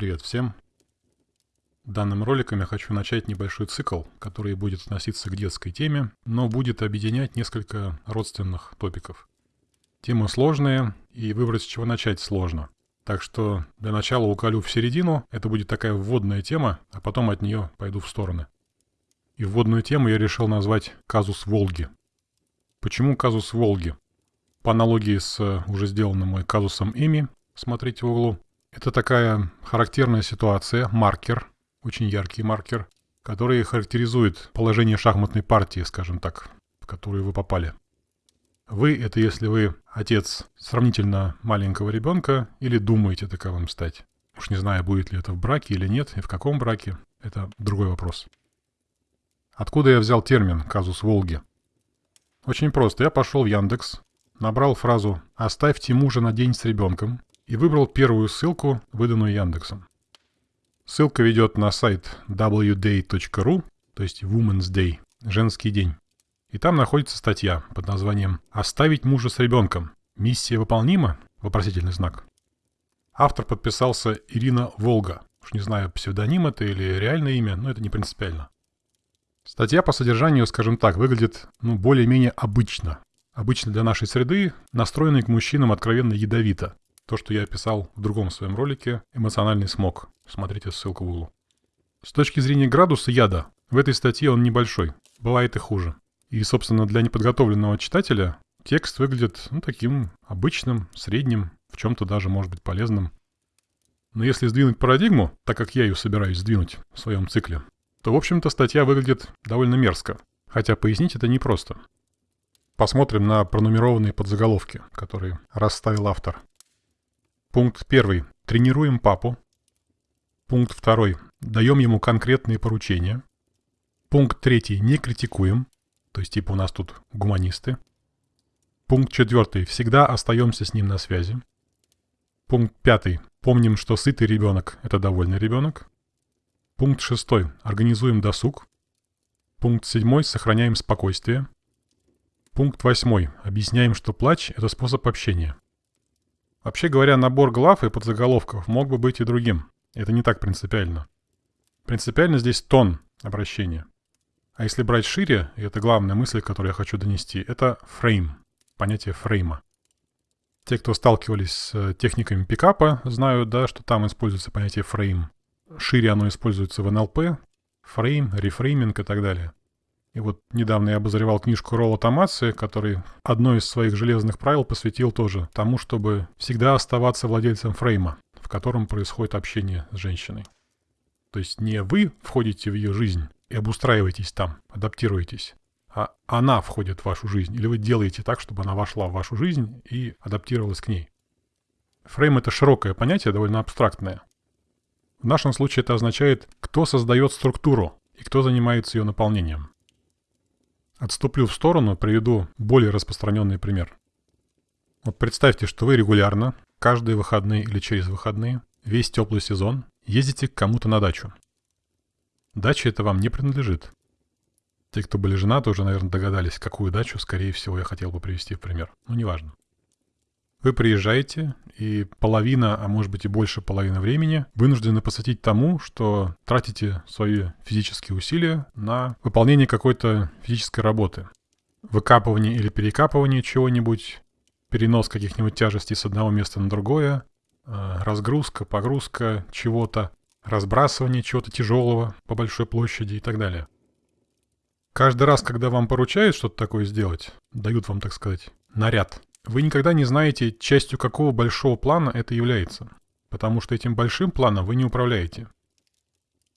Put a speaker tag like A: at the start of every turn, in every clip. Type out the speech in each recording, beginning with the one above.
A: Привет всем! Данным роликом я хочу начать небольшой цикл, который будет относиться к детской теме, но будет объединять несколько родственных топиков. Темы сложные, и выбрать с чего начать сложно. Так что для начала уколю в середину, это будет такая вводная тема, а потом от нее пойду в стороны. И вводную тему я решил назвать «Казус Волги». Почему казус Волги? По аналогии с уже сделанным мой казусом Эми, смотрите в углу, это такая характерная ситуация, маркер, очень яркий маркер, который характеризует положение шахматной партии, скажем так, в которую вы попали. Вы — это если вы отец сравнительно маленького ребенка или думаете таковым стать. Уж не знаю, будет ли это в браке или нет, и в каком браке, это другой вопрос. Откуда я взял термин «казус Волги»? Очень просто. Я пошел в Яндекс, набрал фразу «Оставьте мужа на день с ребенком» и выбрал первую ссылку, выданную Яндексом. Ссылка ведет на сайт wday.ru, то есть Women's Day, женский день. И там находится статья под названием «Оставить мужа с ребенком. Миссия выполнима?» Вопросительный знак. Автор подписался Ирина Волга. Уж не знаю, псевдоним это или реальное имя, но это не принципиально. Статья по содержанию, скажем так, выглядит ну, более-менее обычно. Обычно для нашей среды, настроенной к мужчинам откровенно ядовито. То, что я описал в другом своем ролике «Эмоциональный смог». Смотрите ссылку в углу. С точки зрения градуса яда, в этой статье он небольшой. Бывает и хуже. И, собственно, для неподготовленного читателя текст выглядит ну, таким обычным, средним, в чем-то даже может быть полезным. Но если сдвинуть парадигму, так как я ее собираюсь сдвинуть в своем цикле, то, в общем-то, статья выглядит довольно мерзко. Хотя пояснить это непросто. Посмотрим на пронумерованные подзаголовки, которые расставил автор. Пункт первый. Тренируем папу. Пункт второй. Даем ему конкретные поручения. Пункт третий. Не критикуем. То есть типа у нас тут гуманисты. Пункт четвертый. Всегда остаемся с ним на связи. Пункт пятый. Помним, что сытый ребенок – это довольный ребенок. Пункт шестой. Организуем досуг. Пункт седьмой. Сохраняем спокойствие. Пункт восьмой. Объясняем, что плач – это способ общения. Вообще говоря, набор глав и подзаголовков мог бы быть и другим. Это не так принципиально. Принципиально здесь тон обращения. А если брать шире, и это главная мысль, которую я хочу донести, это фрейм, понятие фрейма. Те, кто сталкивались с э, техниками пикапа, знают, да, что там используется понятие фрейм. Шире оно используется в НЛП, фрейм, рефрейминг и так далее. И вот недавно я обозревал книжку Ролла Томаци, который одно из своих железных правил посвятил тоже тому, чтобы всегда оставаться владельцем фрейма, в котором происходит общение с женщиной. То есть не вы входите в ее жизнь и обустраиваетесь там, адаптируетесь, а она входит в вашу жизнь, или вы делаете так, чтобы она вошла в вашу жизнь и адаптировалась к ней. Фрейм — это широкое понятие, довольно абстрактное. В нашем случае это означает, кто создает структуру и кто занимается ее наполнением. Отступлю в сторону, приведу более распространенный пример. Вот представьте, что вы регулярно, каждые выходные или через выходные, весь теплый сезон, ездите к кому-то на дачу. Дача это вам не принадлежит. Те, кто были женаты, уже, наверное, догадались, какую дачу, скорее всего, я хотел бы привести в пример. Ну, неважно. Вы приезжаете, и половина, а может быть и больше половины времени вынуждены посвятить тому, что тратите свои физические усилия на выполнение какой-то физической работы. Выкапывание или перекапывание чего-нибудь, перенос каких-нибудь тяжестей с одного места на другое, э, разгрузка, погрузка чего-то, разбрасывание чего-то тяжелого по большой площади и так далее. Каждый раз, когда вам поручают что-то такое сделать, дают вам, так сказать, наряд – вы никогда не знаете, частью какого большого плана это является, потому что этим большим планом вы не управляете.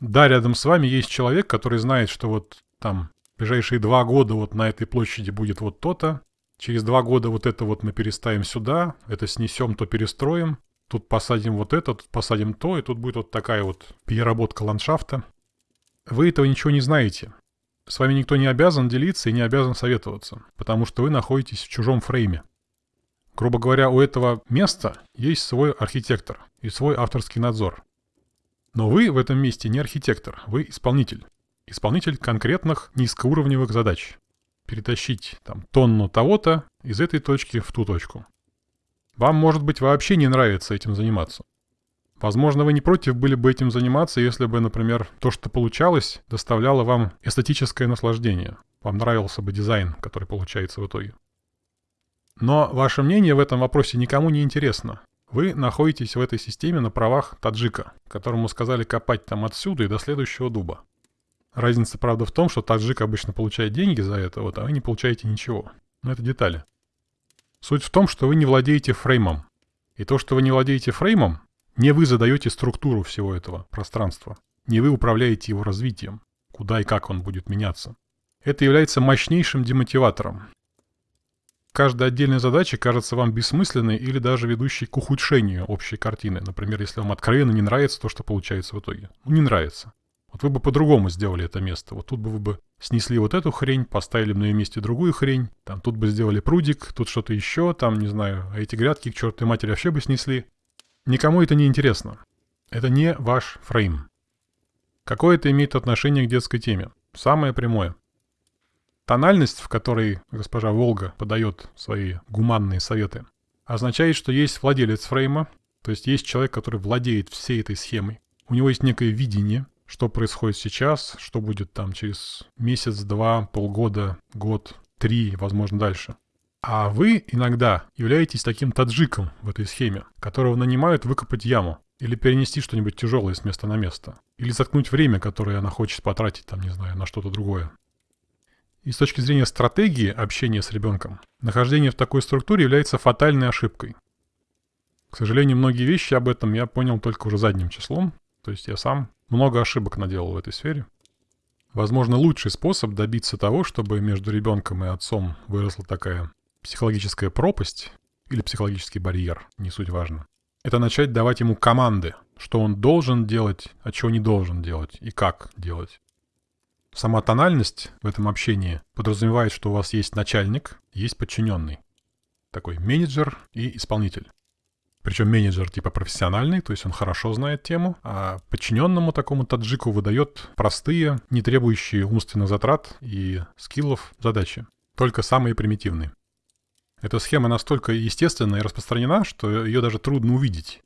A: Да, рядом с вами есть человек, который знает, что вот там ближайшие два года вот на этой площади будет вот то-то, через два года вот это вот мы переставим сюда, это снесем, то перестроим, тут посадим вот это, тут посадим то, и тут будет вот такая вот переработка ландшафта. Вы этого ничего не знаете. С вами никто не обязан делиться и не обязан советоваться, потому что вы находитесь в чужом фрейме. Грубо говоря, у этого места есть свой архитектор и свой авторский надзор. Но вы в этом месте не архитектор, вы исполнитель. Исполнитель конкретных низкоуровневых задач. Перетащить там тонну того-то из этой точки в ту точку. Вам, может быть, вообще не нравится этим заниматься. Возможно, вы не против были бы этим заниматься, если бы, например, то, что получалось, доставляло вам эстетическое наслаждение. Вам нравился бы дизайн, который получается в итоге. Но ваше мнение в этом вопросе никому не интересно. Вы находитесь в этой системе на правах таджика, которому сказали копать там отсюда и до следующего дуба. Разница, правда, в том, что таджик обычно получает деньги за это, вот, а вы не получаете ничего. Но это детали. Суть в том, что вы не владеете фреймом. И то, что вы не владеете фреймом, не вы задаете структуру всего этого пространства. Не вы управляете его развитием, куда и как он будет меняться. Это является мощнейшим демотиватором. Каждая отдельная задача кажется вам бессмысленной или даже ведущей к ухудшению общей картины. Например, если вам откровенно не нравится то, что получается в итоге. Ну, не нравится. Вот вы бы по-другому сделали это место. Вот тут бы вы бы снесли вот эту хрень, поставили бы на ее месте другую хрень. Там тут бы сделали прудик, тут что-то еще, там, не знаю, а эти грядки к чертовой матери вообще бы снесли. Никому это не интересно. Это не ваш фрейм. Какое это имеет отношение к детской теме? Самое прямое. Тональность, в которой госпожа Волга подает свои гуманные советы, означает, что есть владелец фрейма, то есть есть человек, который владеет всей этой схемой. У него есть некое видение, что происходит сейчас, что будет там через месяц, два, полгода, год, три, возможно, дальше. А вы иногда являетесь таким таджиком в этой схеме, которого нанимают выкопать яму или перенести что-нибудь тяжелое с места на место. Или заткнуть время, которое она хочет потратить, там, не знаю, на что-то другое. И с точки зрения стратегии общения с ребенком, нахождение в такой структуре является фатальной ошибкой. К сожалению, многие вещи об этом я понял только уже задним числом. То есть я сам много ошибок наделал в этой сфере. Возможно, лучший способ добиться того, чтобы между ребенком и отцом выросла такая психологическая пропасть или психологический барьер, не суть важно, это начать давать ему команды, что он должен делать, а чего не должен делать и как делать. Сама тональность в этом общении подразумевает, что у вас есть начальник, есть подчиненный. Такой менеджер и исполнитель. Причем менеджер типа профессиональный, то есть он хорошо знает тему, а подчиненному такому таджику выдает простые, не требующие умственных затрат и скиллов задачи. Только самые примитивные. Эта схема настолько естественна и распространена, что ее даже трудно увидеть.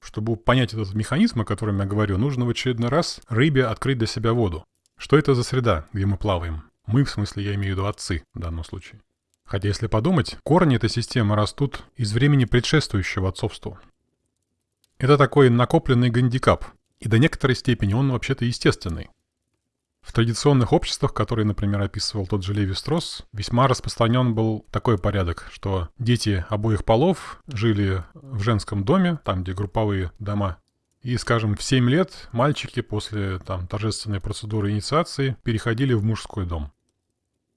A: Чтобы понять этот механизм, о котором я говорю, нужно в очередной раз рыбе открыть для себя воду. Что это за среда, где мы плаваем? Мы, в смысле, я имею в виду отцы в данном случае. Хотя, если подумать, корни этой системы растут из времени предшествующего отцовству. Это такой накопленный гандикап, и до некоторой степени он вообще-то естественный. В традиционных обществах, которые, например, описывал тот же Леви Стросс, весьма распространен был такой порядок, что дети обоих полов жили в женском доме, там, где групповые дома, и, скажем, в 7 лет мальчики после там, торжественной процедуры инициации переходили в мужской дом.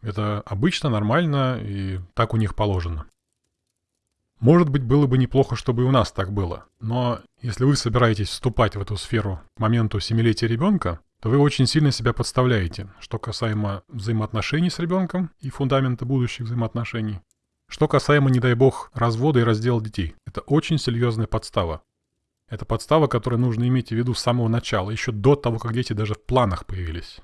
A: Это обычно, нормально, и так у них положено. Может быть, было бы неплохо, чтобы и у нас так было. Но если вы собираетесь вступать в эту сферу к моменту семилетия ребенка, то вы очень сильно себя подставляете, что касаемо взаимоотношений с ребенком и фундамента будущих взаимоотношений. Что касаемо, не дай бог, развода и раздела детей. Это очень серьезная подстава. Это подстава, которую нужно иметь в виду с самого начала, еще до того, как дети даже в планах появились.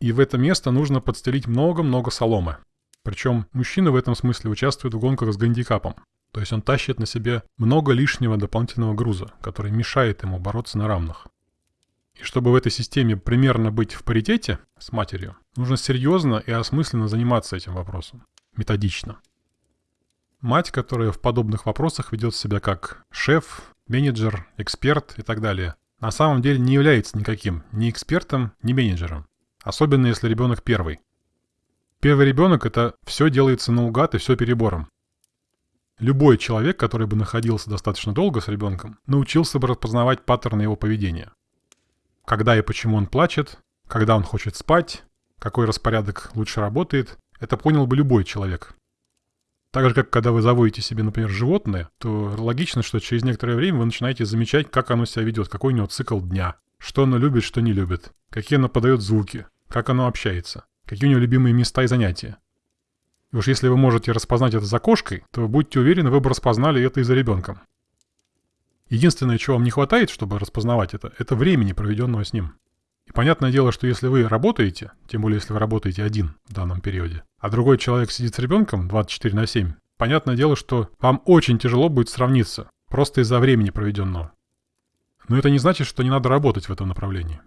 A: И в это место нужно подстелить много-много соломы. Причем мужчина в этом смысле участвует в гонках с гандикапом. То есть он тащит на себе много лишнего дополнительного груза, который мешает ему бороться на равных. И чтобы в этой системе примерно быть в паритете с матерью, нужно серьезно и осмысленно заниматься этим вопросом. Методично. Мать, которая в подобных вопросах ведет себя как шеф, менеджер, эксперт и так далее, на самом деле не является никаким ни экспертом, ни менеджером. Особенно если ребенок первый. Первый ребенок это все делается наугад и все перебором. Любой человек, который бы находился достаточно долго с ребенком, научился бы распознавать паттерны его поведения. Когда и почему он плачет, когда он хочет спать, какой распорядок лучше работает, это понял бы любой человек. Так же, как когда вы заводите себе, например, животное, то логично, что через некоторое время вы начинаете замечать, как оно себя ведет, какой у него цикл дня, что оно любит, что не любит, какие оно подает звуки, как оно общается, какие у него любимые места и занятия. И уж если вы можете распознать это за кошкой, то будьте уверены, вы бы распознали это и за ребенком. Единственное, чего вам не хватает, чтобы распознавать это, это времени, проведенного с ним. И понятное дело, что если вы работаете, тем более если вы работаете один в данном периоде, а другой человек сидит с ребенком 24 на 7, понятное дело, что вам очень тяжело будет сравниться, просто из-за времени проведенного. Но это не значит, что не надо работать в этом направлении.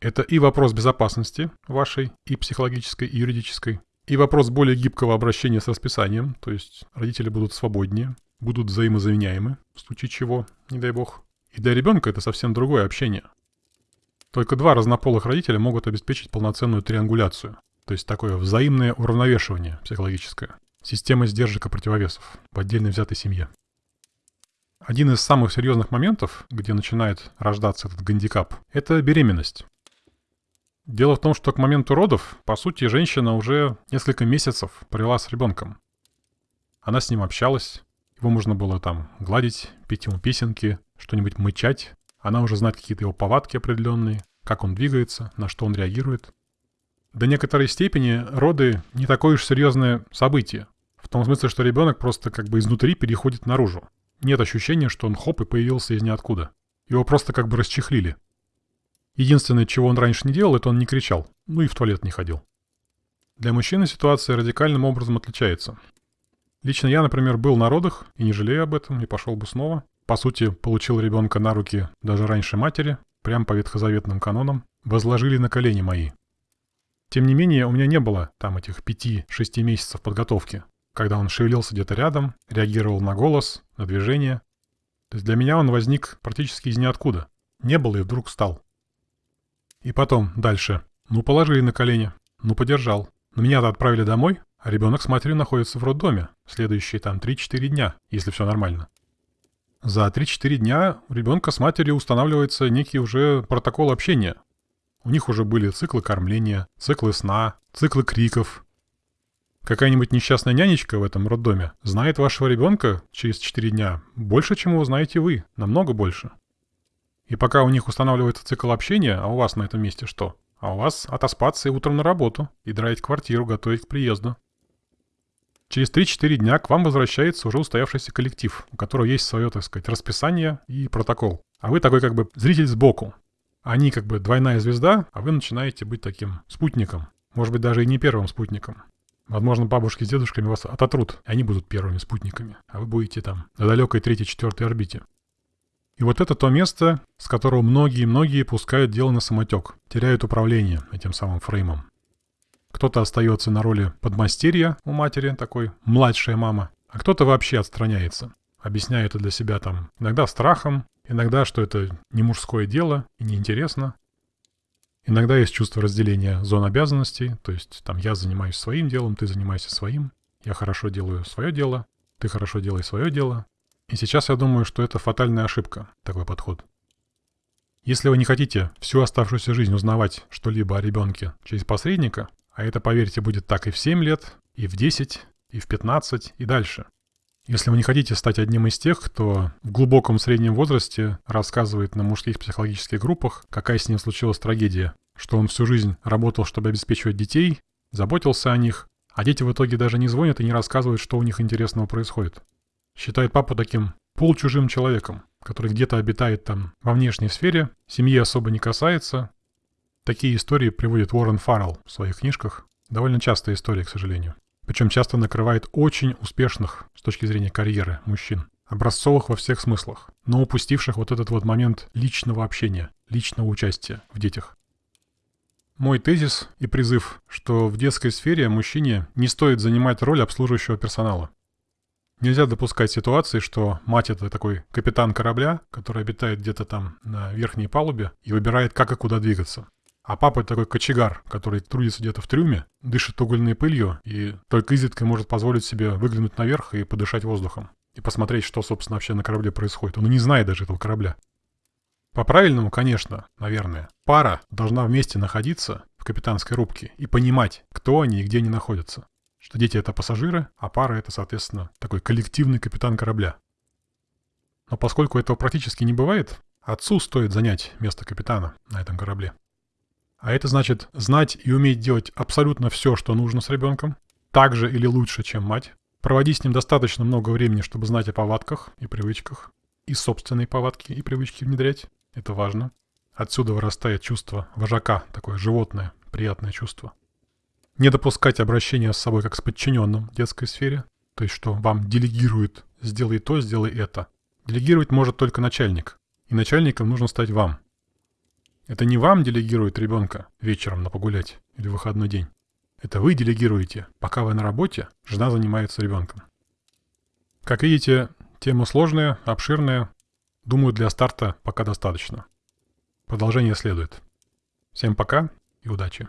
A: Это и вопрос безопасности вашей, и психологической, и юридической, и вопрос более гибкого обращения с расписанием, то есть родители будут свободнее, будут взаимозаменяемы, в случае чего, не дай бог. И для ребенка это совсем другое общение. Только два разнополых родителя могут обеспечить полноценную триангуляцию, то есть такое взаимное уравновешивание психологическое, система сдержек и противовесов в отдельно взятой семье. Один из самых серьезных моментов, где начинает рождаться этот гандикап, это беременность. Дело в том, что к моменту родов, по сути, женщина уже несколько месяцев провела с ребенком. Она с ним общалась, его можно было там гладить, петь ему песенки, что-нибудь мычать. Она уже знает какие-то его повадки определенные, как он двигается, на что он реагирует. До некоторой степени роды не такое уж серьезное событие. В том смысле, что ребенок просто как бы изнутри переходит наружу. Нет ощущения, что он хоп и появился из ниоткуда. Его просто как бы расчехлили. Единственное, чего он раньше не делал, это он не кричал, ну и в туалет не ходил. Для мужчины ситуация радикальным образом отличается. Лично я, например, был на родах и не жалею об этом, и пошел бы снова. По сути, получил ребенка на руки даже раньше матери, прям по ветхозаветным канонам, возложили на колени мои. Тем не менее, у меня не было там этих пяти-шести месяцев подготовки, когда он шевелился где-то рядом, реагировал на голос, на движение. То есть для меня он возник практически из ниоткуда. Не было и вдруг стал. И потом, дальше. Ну, положили на колени. Ну, подержал. Но меня-то отправили домой, а ребенок с матерью находится в роддоме. Следующие там 3-4 дня, если все нормально. За 3-4 дня у ребенка с матерью устанавливается некий уже протокол общения. У них уже были циклы кормления, циклы сна, циклы криков. Какая-нибудь несчастная нянечка в этом роддоме знает вашего ребенка через 4 дня больше, чем его знаете вы, намного больше. И пока у них устанавливается цикл общения, а у вас на этом месте что? А у вас отоспаться и утром на работу, и драить квартиру, готовить к приезду. Через 3-4 дня к вам возвращается уже устоявшийся коллектив, у которого есть свое, так сказать, расписание и протокол. А вы такой как бы зритель сбоку. Они как бы двойная звезда, а вы начинаете быть таким спутником. Может быть, даже и не первым спутником. Возможно, бабушки с дедушками вас ототрут, и они будут первыми спутниками, а вы будете там на далекой третьей-четвертой орбите. И вот это то место, с которого многие-многие пускают дело на самотек, теряют управление этим самым фреймом. Кто-то остается на роли подмастерья у матери, такой младшая мама, а кто-то вообще отстраняется, объясняя это для себя там иногда страхом, иногда, что это не мужское дело и неинтересно. Иногда есть чувство разделения зон обязанностей, то есть там я занимаюсь своим делом, ты занимаешься своим, я хорошо делаю свое дело, ты хорошо делай свое дело, и сейчас я думаю, что это фатальная ошибка, такой подход. Если вы не хотите всю оставшуюся жизнь узнавать что-либо о ребенке через посредника, а это, поверьте, будет так и в 7 лет, и в 10, и в 15, и дальше. Если вы не хотите стать одним из тех, кто в глубоком среднем возрасте рассказывает на мужских психологических группах, какая с ним случилась трагедия, что он всю жизнь работал, чтобы обеспечивать детей, заботился о них, а дети в итоге даже не звонят и не рассказывают, что у них интересного происходит. Считает папу таким полчужим человеком, который где-то обитает там во внешней сфере, семьи особо не касается. Такие истории приводит Уоррен Фаррелл в своих книжках. Довольно частая история, к сожалению. Причем часто накрывает очень успешных с точки зрения карьеры мужчин. Образцовых во всех смыслах, но упустивших вот этот вот момент личного общения, личного участия в детях. Мой тезис и призыв, что в детской сфере мужчине не стоит занимать роль обслуживающего персонала. Нельзя допускать ситуации, что мать это такой капитан корабля, который обитает где-то там на верхней палубе и выбирает, как и куда двигаться. А папа такой кочегар, который трудится где-то в трюме, дышит угольной пылью и только изредка может позволить себе выглянуть наверх и подышать воздухом. И посмотреть, что, собственно, вообще на корабле происходит. Он и не знает даже этого корабля. По-правильному, конечно, наверное. Пара должна вместе находиться в капитанской рубке и понимать, кто они и где они находятся что дети это пассажиры, а пара это, соответственно, такой коллективный капитан корабля. Но поскольку этого практически не бывает, отцу стоит занять место капитана на этом корабле. А это значит знать и уметь делать абсолютно все, что нужно с ребенком, так же или лучше, чем мать, проводить с ним достаточно много времени, чтобы знать о повадках и привычках, и собственные повадки и привычки внедрять. Это важно. Отсюда вырастает чувство вожака, такое животное, приятное чувство. Не допускать обращения с собой как с подчиненным в детской сфере, то есть что вам делегируют «сделай то, сделай это». Делегировать может только начальник. И начальником нужно стать вам. Это не вам делегирует ребенка вечером на погулять или выходной день. Это вы делегируете. Пока вы на работе, жена занимается ребенком. Как видите, тема сложная, обширная. Думаю, для старта пока достаточно. Продолжение следует. Всем пока и удачи.